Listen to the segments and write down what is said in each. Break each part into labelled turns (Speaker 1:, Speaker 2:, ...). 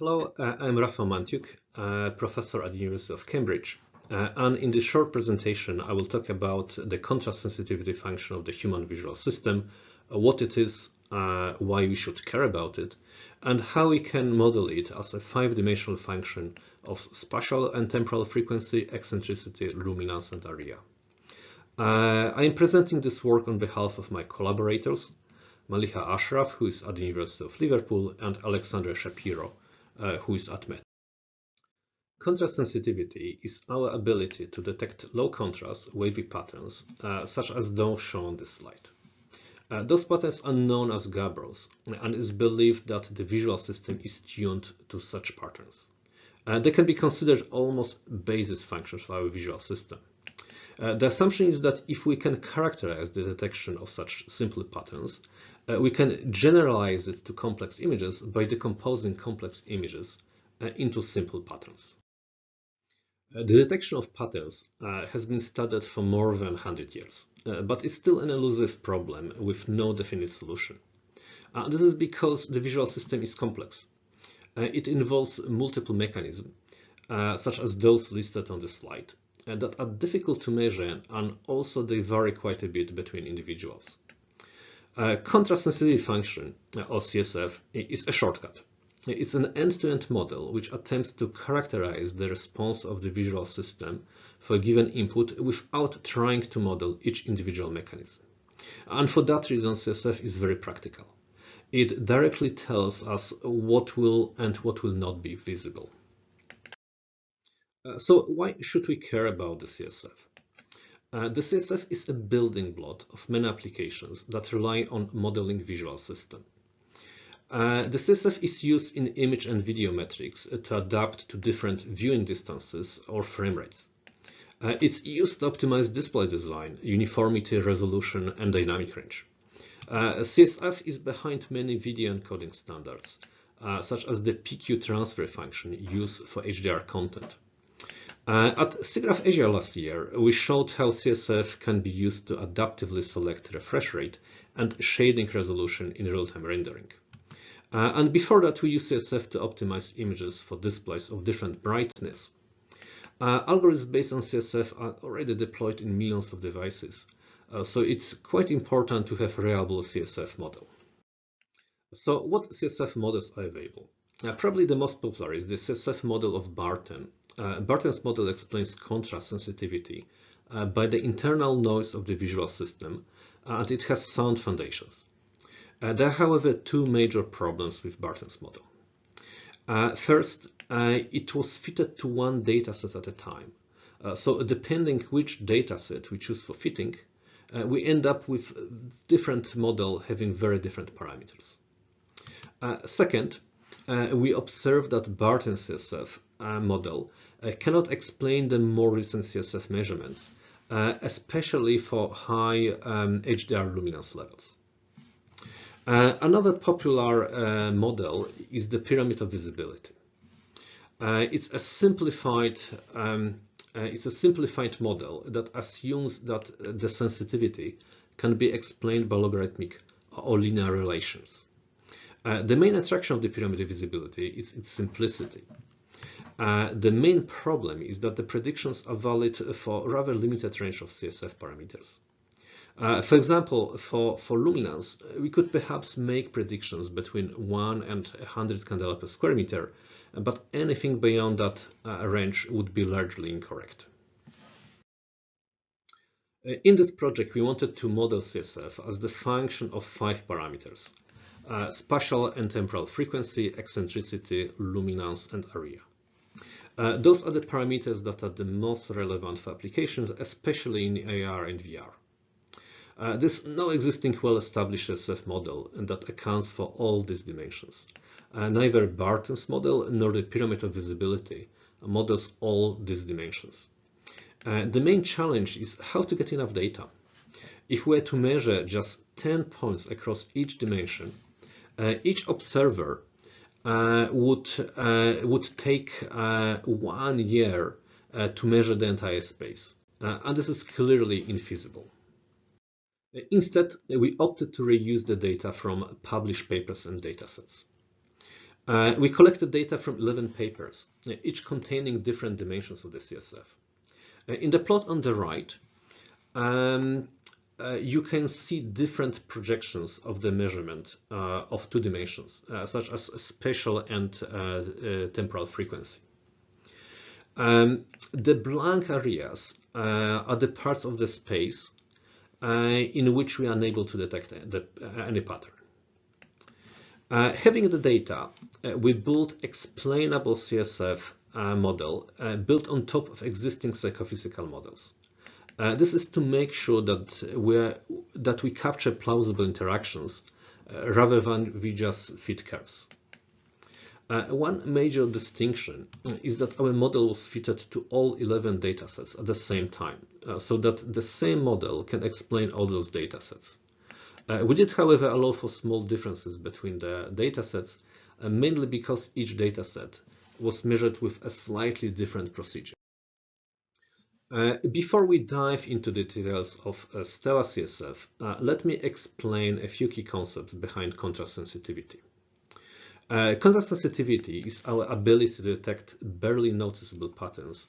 Speaker 1: Hello, uh, I'm Rafał Mantiuk, uh, professor at the University of Cambridge. Uh, and in this short presentation, I will talk about the contrast sensitivity function of the human visual system, uh, what it is, uh, why we should care about it, and how we can model it as a five-dimensional function of spatial and temporal frequency, eccentricity, luminance, and area. Uh, I am presenting this work on behalf of my collaborators, Maliha Ashraf, who is at the University of Liverpool, and Alexandre Chapiro, uh, who is at Met. Contrast sensitivity is our ability to detect low contrast wavy patterns, uh, such as those shown on this slide. Uh, those patterns are known as gabors, and it's believed that the visual system is tuned to such patterns. Uh, they can be considered almost basis functions for our visual system. Uh, the assumption is that if we can characterize the detection of such simple patterns, uh, we can generalize it to complex images by decomposing complex images uh, into simple patterns. Uh, the detection of patterns uh, has been studied for more than 100 years, uh, but it's still an elusive problem with no definite solution. this is because the visual system is complex. it involves multiple mechanisms, such as those listed on the slide, that are difficult to measure and also they vary quite a bit between individuals. Uh, contrast sensitivity function, or CSF, is a shortcut. It's an end-to-end -end model which attempts to characterize the response of the visual system for a given input without trying to model each individual mechanism. And for that reason, CSF is very practical. It directly tells us what will and what will not be visible. Uh, so why should we care about the CSF? Uh, the CSF is a building block of many applications that rely on modeling visual system. Uh, the CSF is used in image and video metrics to adapt to different viewing distances or frame rates. Uh, it's used to optimize display design, uniformity, resolution, and dynamic range. Uh, CSF is behind many video encoding standards, uh, such as the PQ transfer function used for HDR content. Uh, at SIGGRAPH Asia last year, we showed how CSF can be used to adaptively select refresh rate and shading resolution in real-time rendering. Uh, and before that, we used CSF to optimize images for displays of different brightness. Uh, algorithms based on CSF are already deployed in millions of devices, uh, so it's quite important to have a reliable CSF model. So what CSF models are available? Uh, probably the most popular is the CSF model of Barton, uh, Barton's model explains contrast sensitivity uh, by the internal noise of the visual system, uh, and it has sound foundations. Uh, there are, however, two major problems with Barton's model. Uh, first, uh, it was fitted to one dataset at a time. so depending which dataset we choose for fitting, we end up with different model having very different parameters. second, we observe that Barton's CSF model uh, cannot explain the more recent CSF measurements, uh, especially for high um, HDR luminance levels. Uh, another popular uh, model is the pyramid of visibility. Uh, it's a simplified um, uh, it's a simplified model that assumes that the sensitivity can be explained by logarithmic or linear relations. the main attraction of the pyramid of visibility is its simplicity. Uh, the main problem is that the predictions are valid for rather limited range of CSF parameters. Uh, for example, for, for luminance, we could perhaps make predictions between 1 and 100 candela per square meter, but anything beyond that uh, range would be largely incorrect. Uh, in this project, we wanted to model CSF as the function of five parameters, uh, spatial and temporal frequency, eccentricity, luminance, and area. Uh, those are the parameters that are the most relevant for applications, especially in AR and VR. Uh, there's no existing well-established SF model that accounts for all these dimensions. Uh, neither Barton's model nor the pyramid of visibility models all these dimensions. Uh, the main challenge is how to get enough data. If we were to measure just 10 points across each dimension, uh, each observer would uh, would take uh, one year to measure the entire space, and this is clearly infeasible. Instead, we opted to reuse the data from published papers and datasets. Uh, we collected data from 11 papers, each containing different dimensions of the CSF. Uh, in the plot on the right, um, uh, you can see different projections of the measurement uh, of two dimensions, uh, such as spatial and uh, uh, temporal frequency. Um, the blank areas uh, are the parts of the space in which we are unable to detect the, any pattern. having the data, we built explainable CSF model built on top of existing psychophysical models. Uh, this is to make sure that we that we capture plausible interactions uh, rather than we just fit curves. Uh, one major distinction is that our model was fitted to all 11 datasets at the same time, uh, so that the same model can explain all those datasets. Uh, we did, however, allow for small differences between the datasets, uh, mainly because each dataset was measured with a slightly different procedure. Uh, before we dive into the details of uh, stelaCSF, uh, let me explain a few key concepts behind contrast sensitivity. Uh, contrast sensitivity is our ability to detect barely noticeable patterns,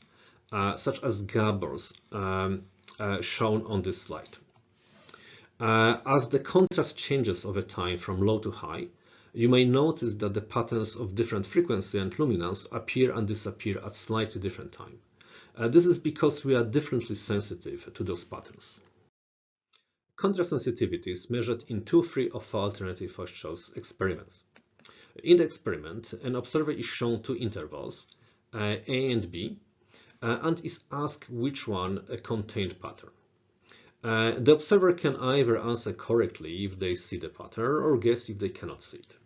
Speaker 1: uh, such as gabors um, shown on this slide. as the contrast changes over time from low to high, you may notice that the patterns of different frequency and luminance appear and disappear at slightly different time. Uh, this is because we are differently sensitive to those patterns. Contrast sensitivity is measured in two free of alternative forced choice experiments. In the experiment, an observer is shown two intervals, uh, A and B, uh, and is asked which one uh, contained pattern. Uh, the observer can either answer correctly if they see the pattern or guess if they cannot see it.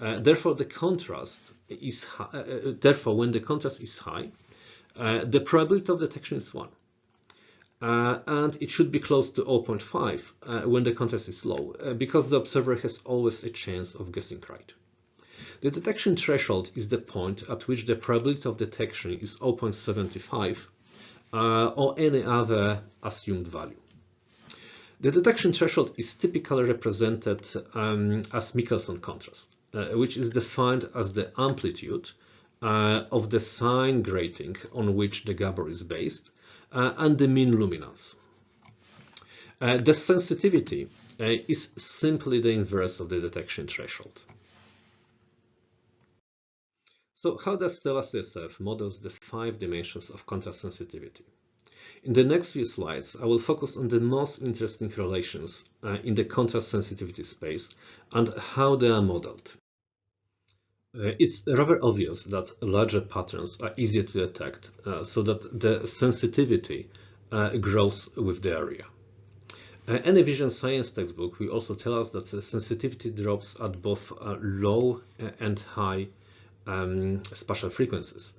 Speaker 1: Uh, therefore, the contrast is therefore when the contrast is high, uh, the probability of detection is 1. Uh, and it should be close to 0.5 uh, when the contrast is low, uh, because the observer has always a chance of guessing right. The detection threshold is the point at which the probability of detection is 0.75 uh, or any other assumed value. The detection threshold is typically represented um, as Michelson contrast, uh, which is defined as the amplitude uh, of the sine grating on which the Gabor is based uh, and the mean luminance. Uh, the sensitivity uh, is simply the inverse of the detection threshold. So how does stelaCSF models the five dimensions of contrast sensitivity? In the next few slides, I will focus on the most interesting relations uh, in the contrast sensitivity space and how they are modeled. Uh, it's rather obvious that larger patterns are easier to detect uh, so that the sensitivity uh, grows with the area. Uh, any vision science textbook will also tell us that the sensitivity drops at both uh, low and high um, spatial frequencies.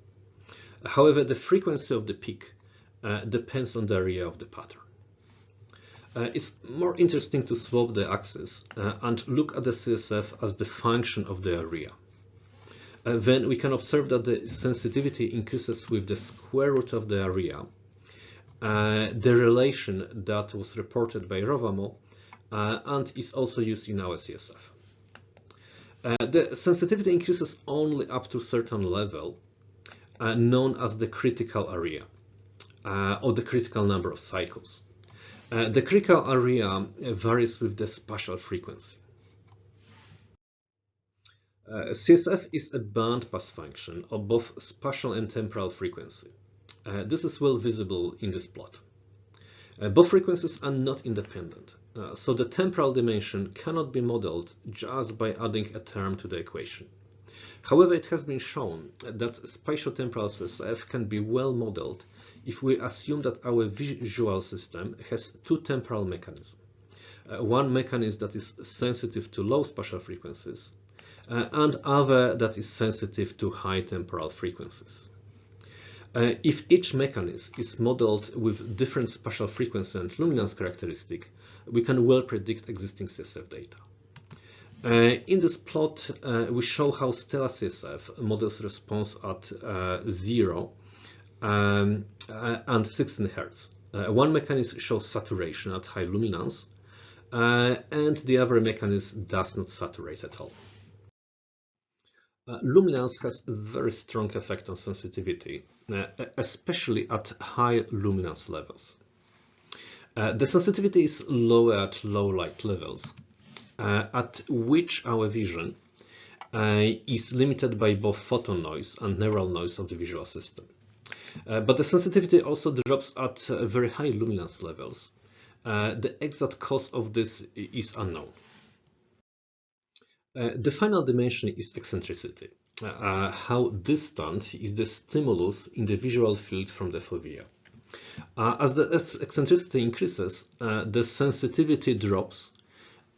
Speaker 1: However, the frequency of the peak uh, depends on the area of the pattern. it's more interesting to swap the axis and look at the CSF as the function of the area uh, then we can observe that the sensitivity increases with the square root of the area. Uh, the relation that was reported by Rovamo uh, and is also used in our CSF. Uh, the sensitivity increases only up to a certain level, uh, known as the critical area, uh, or the critical number of cycles. the critical area varies with the spatial frequency. Uh, CSF is a bandpass function of both spatial and temporal frequency. Uh, this is well visible in this plot. Uh, both frequencies are not independent, uh, so the temporal dimension cannot be modeled just by adding a term to the equation. However, it has been shown that spatiotemporal CSF can be well modeled if we assume that our visual system has two temporal mechanisms. Uh, one mechanism that is sensitive to low spatial frequencies uh, and other that is sensitive to high temporal frequencies. Uh, if each mechanism is modeled with different spatial frequency and luminance characteristic, we can well predict existing CSF data. Uh, in this plot, uh, we show how stelaCSF models response at uh, 0 um, uh, and 16 Hz. one mechanism shows saturation at high luminance, and the other mechanism does not saturate at all. Uh, luminance has a very strong effect on sensitivity, uh, especially at high luminance levels. Uh, the sensitivity is lower at low light levels, uh, at which our vision uh, is limited by both photon noise and neural noise of the visual system. Uh, but the sensitivity also drops at very high luminance levels. the exact cause of this is unknown. The final dimension is eccentricity. Uh, how distant is the stimulus in the visual field from the fovea. Uh, as the eccentricity increases, uh, the sensitivity drops,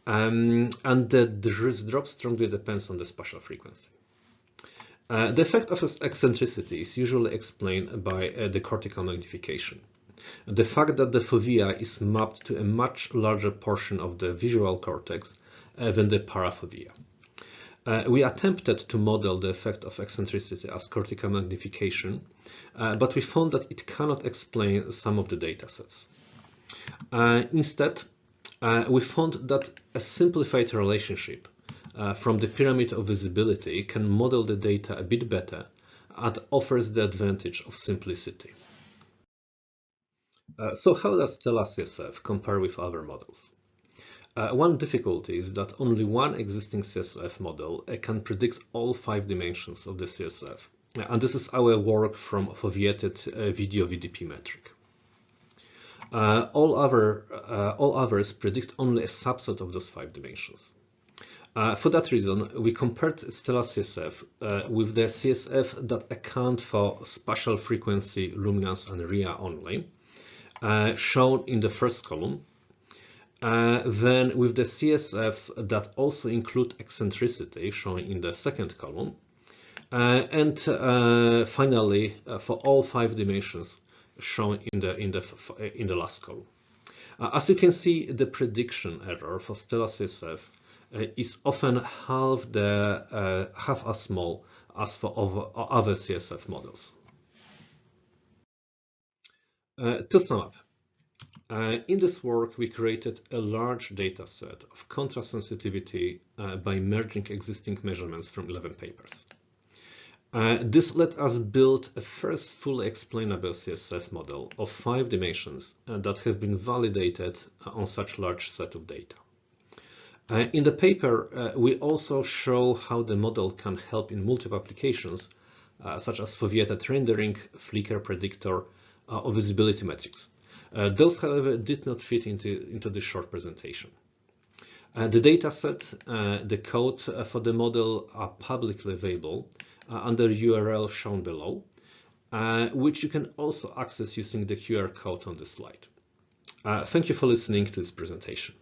Speaker 1: um, and the drop strongly depends on the spatial frequency. Uh, the effect of eccentricity is usually explained by uh, the cortical magnification. The fact that the fovea is mapped to a much larger portion of the visual cortex uh, than the parafovea. Uh, we attempted to model the effect of eccentricity as cortical magnification, uh, but we found that it cannot explain some of the datasets. Uh, instead, uh, we found that a simplified relationship uh, from the pyramid of visibility can model the data a bit better and offers the advantage of simplicity. Uh, so how does CSF compare with other models? Uh, one difficulty is that only one existing CSF model uh, can predict all five dimensions of the CSF. Uh, and this is our work from foveated uh, video VDP metric. Uh, all, other, all others predict only a subset of those five dimensions. for that reason, we compared stelaCSF with the CSF that account for spatial frequency, luminance, and area only, shown in the first column, uh, then with the CSFs that also include eccentricity shown in the second column. Uh, and uh, finally, uh, for all five dimensions shown in the, in the, in the last column. Uh, as you can see, the prediction error for stelaCSF uh, is often half, the, half as small as for other CSF models. to sum up, uh, in this work, we created a large data set of contrast sensitivity uh, by merging existing measurements from 11 papers. Uh, this let us build a first fully explainable CSF model of five dimensions uh, that have been validated on such large set of data. Uh, in the paper, uh, we also show how the model can help in multiple applications, such as foveated rendering, flicker predictor, or visibility metrics. Uh, those, however, did not fit into, into this short presentation. Uh, the dataset, uh, the code uh, for the model are publicly available uh, under URL shown below, uh, which you can also access using the QR code on the slide. thank you for listening to this presentation.